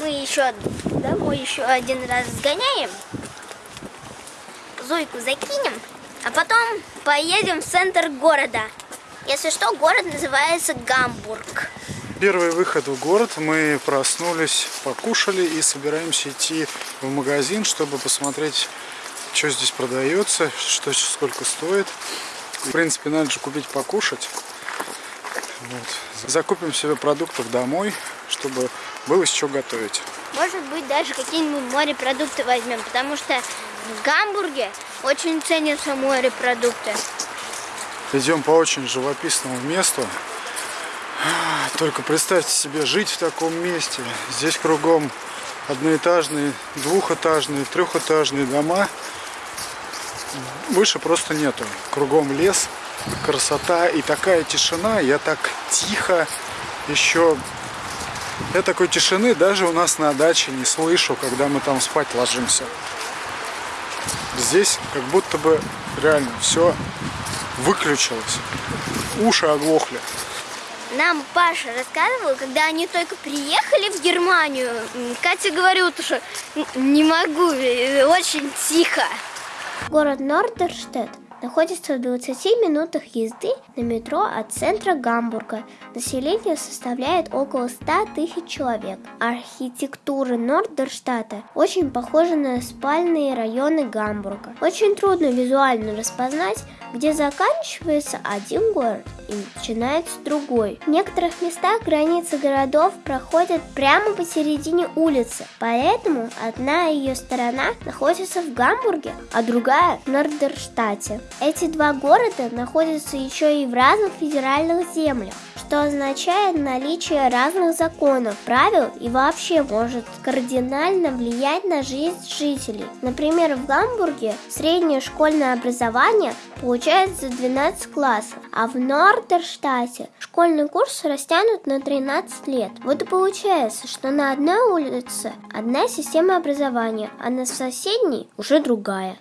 мы еще домой еще один раз сгоняем. Зойку закинем, а потом поедем в центр города. Если что, город называется Гамбург. Первый выход в город. Мы проснулись, покушали и собираемся идти в магазин, чтобы посмотреть, что здесь продается, что сколько стоит. В принципе, надо же купить покушать. Вот. Закупим себе продуктов домой, чтобы было из чего готовить. Может быть, даже какие-нибудь морепродукты возьмем, потому что в Гамбурге очень ценятся морепродукты. Идем по очень живописному месту. Только представьте себе жить в таком месте. Здесь кругом одноэтажные, двухэтажные, трехэтажные дома. Выше просто нету. Кругом лес, красота и такая тишина. Я так тихо еще... Я такой тишины даже у нас на даче не слышу, когда мы там спать ложимся. Здесь как будто бы реально все выключилось. Уши оглохли. Нам Паша рассказывал, когда они только приехали в Германию, Катя говорила, что не могу, э, очень тихо. Город Нордерштедт находится в 20 минутах езды на метро от центра Гамбурга. Население составляет около 100 тысяч человек. Архитектура Нордерштата очень похожа на спальные районы Гамбурга. Очень трудно визуально распознать, где заканчивается один город и начинается другой. В некоторых местах границы городов проходят прямо посередине улицы, поэтому одна ее сторона находится в Гамбурге, а другая в Нордерштате. Эти два города находятся еще и в разных федеральных землях что означает наличие разных законов, правил и вообще может кардинально влиять на жизнь жителей. Например, в Гамбурге среднее школьное образование получается за 12 классов, а в Нордерштате школьный курс растянут на 13 лет. Вот и получается, что на одной улице одна система образования, а на соседней уже другая.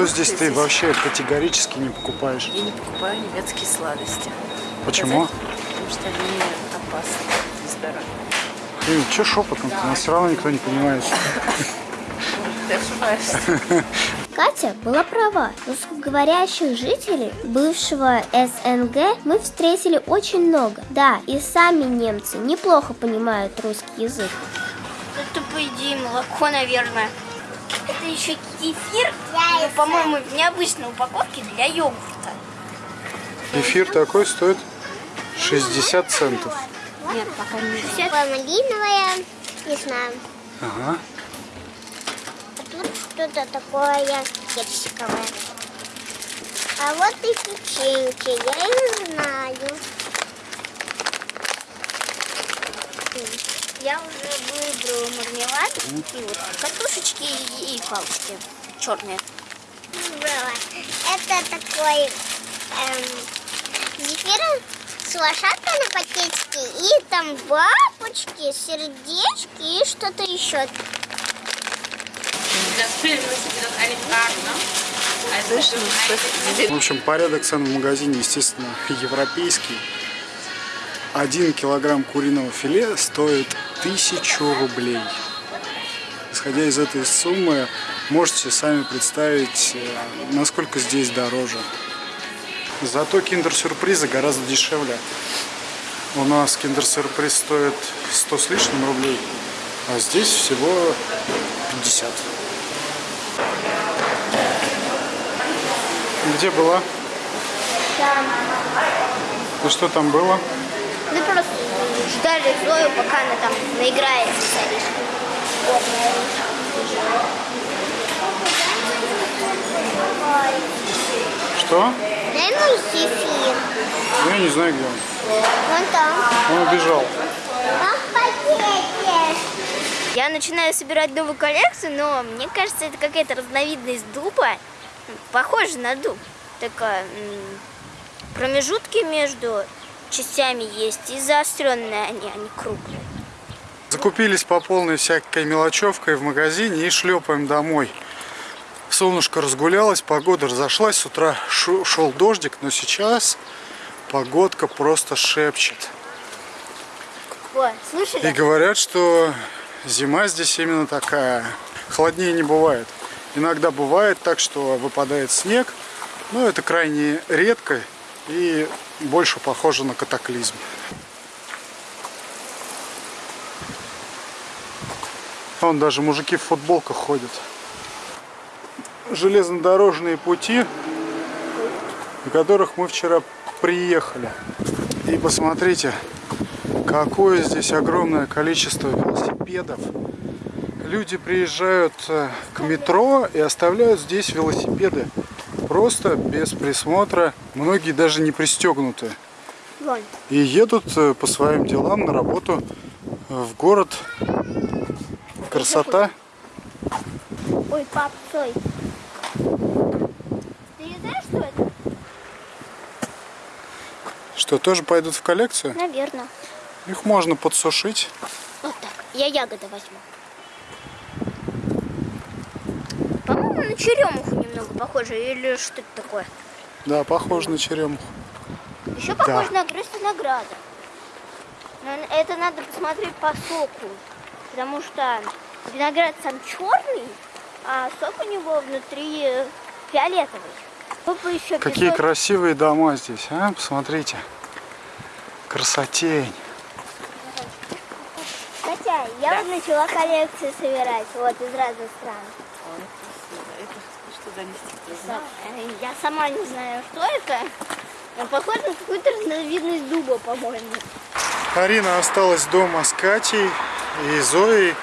Что здесь ты вообще категорически не покупаешь? Я не покупаю немецкие сладости. Почему? Потому что они опасны для здоровья. Блин, что шепотом? Нас все равно никто не понимает. Ты ошибаешься. Катя была права. Русскоговорящих жителей бывшего СНГ мы встретили очень много. Да, и сами немцы неплохо понимают русский язык. Это, по идее, молоко, наверное. Это еще кефир, ну, по-моему, в необычной упаковке для йогурта. Кефир такой стоит 60 центов. Нет, пока не 60. Малиновая, не знаю. Ага. А тут что-то такое персиковое. А вот и печеньки, я их знаю. Я уже выбрала мармелад и вот катушечки и, и палочки черные. Выбрала. Это такой эм, зефир с лошадкой на пакетике и там бабочки, сердечки и что-то еще. В общем, порядок цен в магазине, естественно, европейский. Один килограмм куриного филе стоит тысячу рублей. Исходя из этой суммы, можете сами представить, э, насколько здесь дороже. Зато киндер-сюрпризы гораздо дешевле. У нас киндер-сюрприз стоит 100 с лишним рублей, а здесь всего 50. Где была? Там. И что там было? Мы просто ждали Зою, пока она там наиграется с Аришкой. Вот, Что? Дай мой зефир. Ну, я не знаю, где он. Вон там. Он убежал. Пакете. начинаю собирать новую коллекцию, но мне кажется, это какая-то разновидность дуба. Похоже на дуб. Такая промежутки между частями есть и заостренные они, они круглые. Закупились по полной всякой мелочевкой в магазине и шлепаем домой. Солнышко разгулялось, погода разошлась, с утра шел дождик, но сейчас погодка просто шепчет. Слышали? И говорят, что зима здесь именно такая. Холоднее не бывает. Иногда бывает так, что выпадает снег, но это крайне редко и больше похоже на катаклизм. Вон даже мужики в футболках ходят. Железнодорожные пути, на которых мы вчера приехали. И посмотрите, какое здесь огромное количество велосипедов. Люди приезжают э, к метро и оставляют здесь велосипеды. Просто без присмотра. Многие даже не пристегнуты. И едут э, по своим делам на работу в город. Красота. Ой, пап, стой. Ты не знаешь, что это? Что, тоже пойдут в коллекцию? Наверное. Их можно подсушить. Вот так. Я ягоды возьму. По-моему, на черемуху немного похоже. Или что это такое? Да, похоже на черемуху. Еще похоже да. на грызть винограда. Но это надо посмотреть по соку. Потому что виноград сам черный, а сок у него внутри фиолетовый. Еще Какие песок. красивые дома здесь, а? Посмотрите. Красотень. Хотя я да. вот начала коллекцию собирать вот из разных стран. Что занести? Я сама не знаю, что это. Но похоже на какую-то разновидность дуба, по-моему. Арина осталась дома с Катей и Зоей.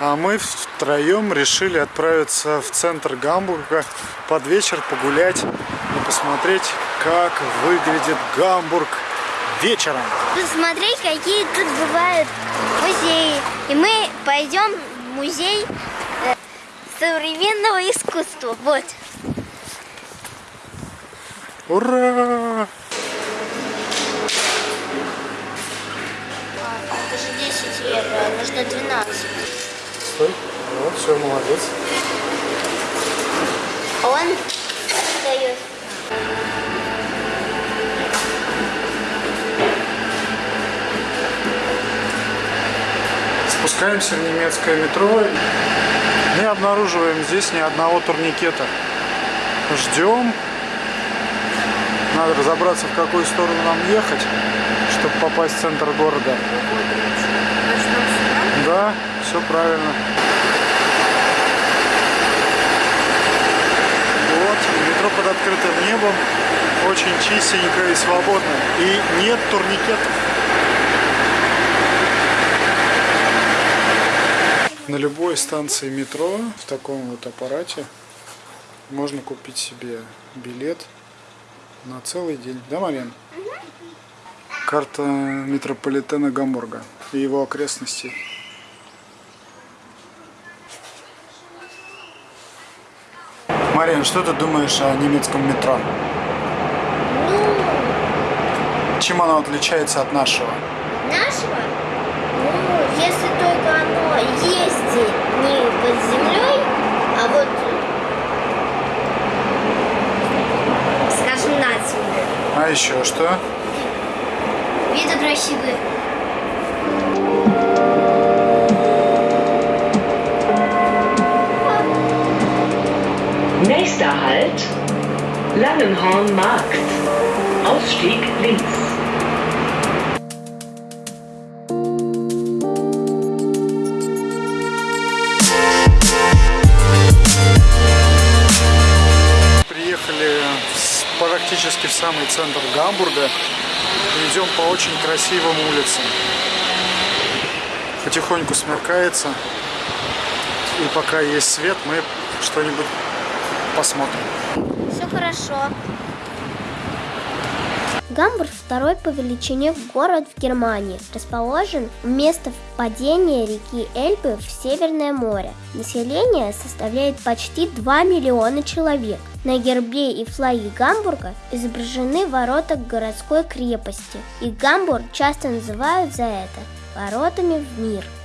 А мы втроем решили отправиться в центр Гамбурга под вечер погулять и посмотреть, как выглядит Гамбург вечером. Посмотреть, какие тут бывают музеи. И мы пойдем в музей э, современного искусства. Вот. Ура! А, это же 10 евро, нужно 12. Стой. Вот, все, молодец. Он дает. Спускаемся в немецкое метро. Не обнаруживаем здесь ни одного турникета. Ждем. Надо разобраться, в какую сторону нам ехать, чтобы попасть в центр города. Да, все правильно. Вот, метро под открытым небом, очень чистенько и свободно. И нет турникетов. Любой станции метро в таком вот аппарате можно купить себе билет на целый день. Да, Марин? Карта метрополитена Гамбурга и его окрестностей. Марин, что ты думаешь о немецком метро? Чем оно отличается от нашего? Нашего? Ну, если только оно ездит не под землей, а вот, скажем, над землей. А еще что? Виды красивые. Nächster Halt, Langenhorn Markt. Ausstieg links. Практически в самый центр Гамбурга. Идем по очень красивым улицам. Потихоньку смеркается. И пока есть свет, мы что-нибудь посмотрим. Все хорошо. Гамбург – второй по величине город в Германии. Расположен у места впадения реки Эльбы в Северное море. Население составляет почти 2 миллиона человек. На гербе и флаге Гамбурга изображены ворота городской крепости. И Гамбург часто называют за это воротами в мир –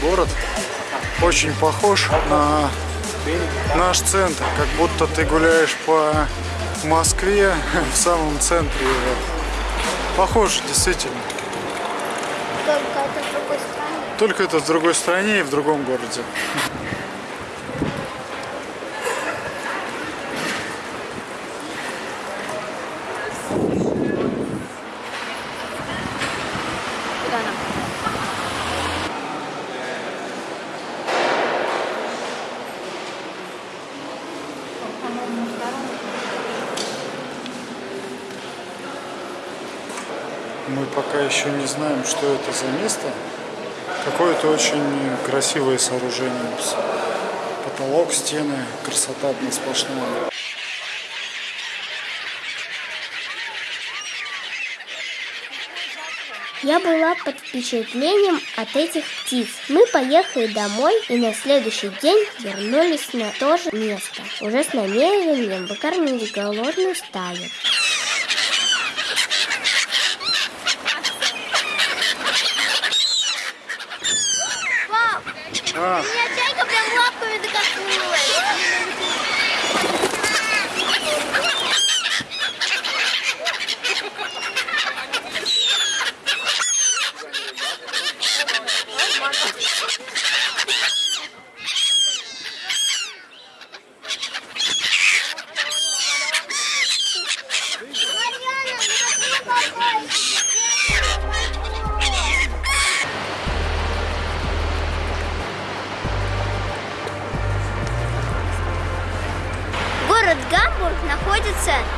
город очень похож на наш центр, как будто ты гуляешь по Москве в самом центре. Похож, действительно. Только это в другой стране. Только это в другой стране и в другом городе. Мы пока еще не знаем, что это за место. Какое-то очень красивое сооружение. Потолок, стены, красота одна сплошная. Я была под впечатлением от этих птиц. Мы поехали домой и на следующий день вернулись на то же место, уже с намерением выкормить голодную стаю. А, меня чайка прям лапками докоснулась.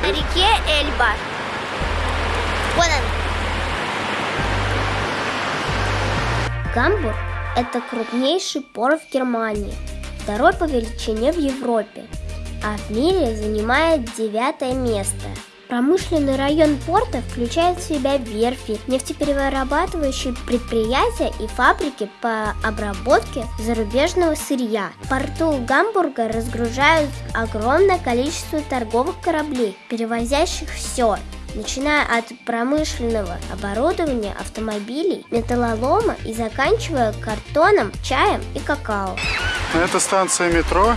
На реке Эльба. Вон он. Гамбург – это крупнейший порт в Германии, второй по величине в Европе, а в мире занимает девятое место. Промышленный район порта включает в себя верфи, нефтеперерабатывающие предприятия и фабрики по обработке зарубежного сырья. В порту Гамбурга разгружают огромное количество торговых кораблей, перевозящих все, начиная от промышленного оборудования, автомобилей, металлолома и заканчивая картоном, чаем и какао. это станция метро.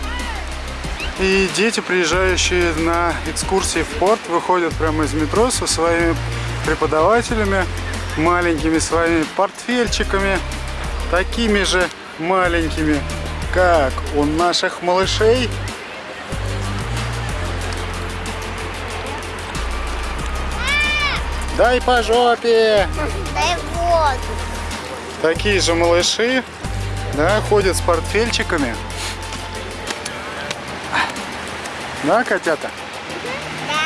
И дети, приезжающие на экскурсии в порт, выходят прямо из метро со своими преподавателями, маленькими своими портфельчиками, такими же маленькими, как у наших малышей. Дай по жопе! Дай воду. Такие же малыши, да, ходят с портфельчиками. Да, котята?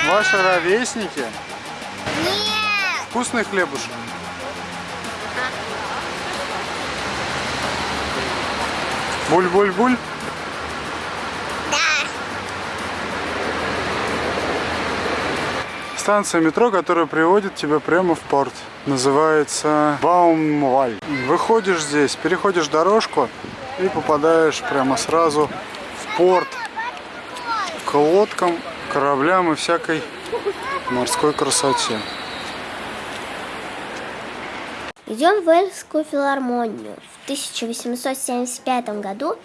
Ваши ровесники? Нет! Вкусный хлебушек? Буль-буль-буль? Да. Станция метро, которая приводит тебя прямо в порт. Называется Баумваль. Выходишь здесь, переходишь дорожку и попадаешь прямо сразу в порт. К лодкам, кораблям и всякой морской красоте. Идем в Эльскую филармонию. В 1875 году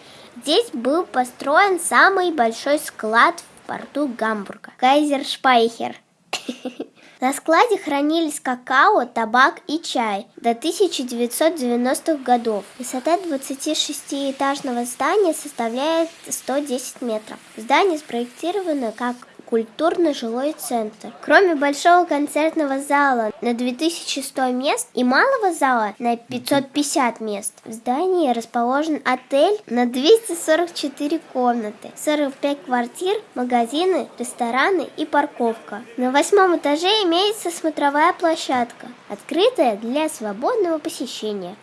здесь был построен самый большой склад в порту Гамбурга. Кайзер Шпайхер. На складе хранились какао, табак и чай до 1990-х годов. Высота 26-этажного здания составляет 110 метров. Здание спроектировано как культурный жилой центр. Кроме большого концертного зала на 2100 мест и малого зала на 550 мест, в здании расположен отель на 244 комнаты, 45 квартир, магазины, рестораны и парковка. На восьмом этаже имеется смотровая площадка, открытая для свободного посещения.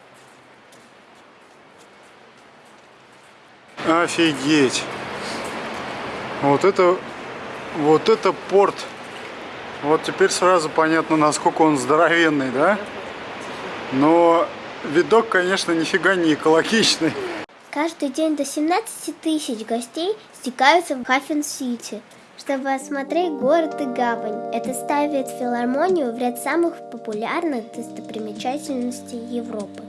Офигеть! Вот это вот это порт. Вот теперь сразу понятно, насколько он здоровенный, да? Но видок, конечно, нифига не экологичный. Каждый день до 17 тысяч гостей стекаются в Хаффен-Сити, чтобы осмотреть город и гавань. Это ставит филармонию в ряд самых популярных достопримечательностей Европы.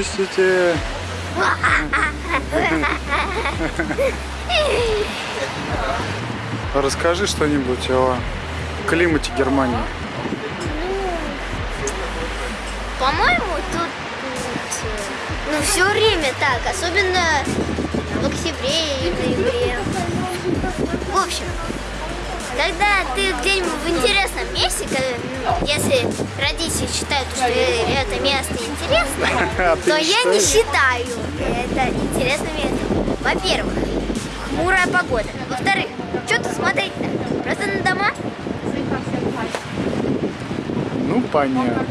Выпустите. Расскажи что-нибудь о климате Германии. По-моему, тут ну, все время так, особенно в октябре и ноябре. В общем, когда ты где-нибудь в интересном месте, когда, если родители считают, что это место интересно, А то я не считаю это интересным местом. Во-первых, хмурая погода. Во-вторых, что тут смотреть-то? Просто на дома. Ну, понятно.